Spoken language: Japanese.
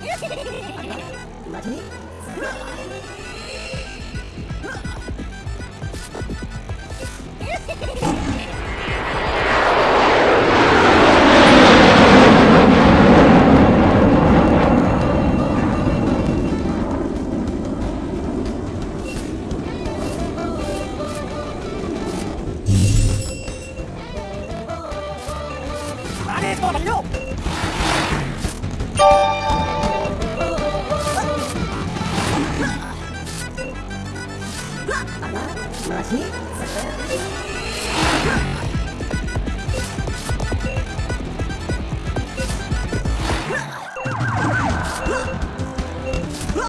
Let's go, let's go! あらマジ